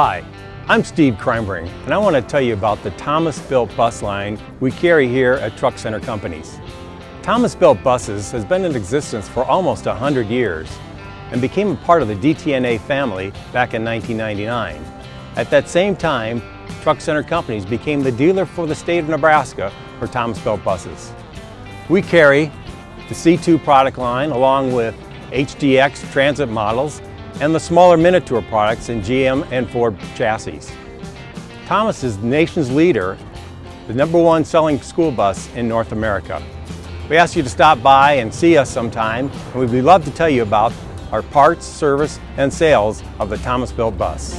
Hi, I'm Steve Kreinbring, and I want to tell you about the Thomas Built bus line we carry here at Truck Center Companies. Thomas Built Buses has been in existence for almost 100 years and became a part of the DTNA family back in 1999. At that same time, Truck Center Companies became the dealer for the state of Nebraska for Thomas Built buses. We carry the C2 product line along with HDX transit models and the smaller Minotour products in GM and Ford chassis. Thomas is the nation's leader, the number one selling school bus in North America. We ask you to stop by and see us sometime, and we'd love to tell you about our parts, service, and sales of the Thomas Built bus.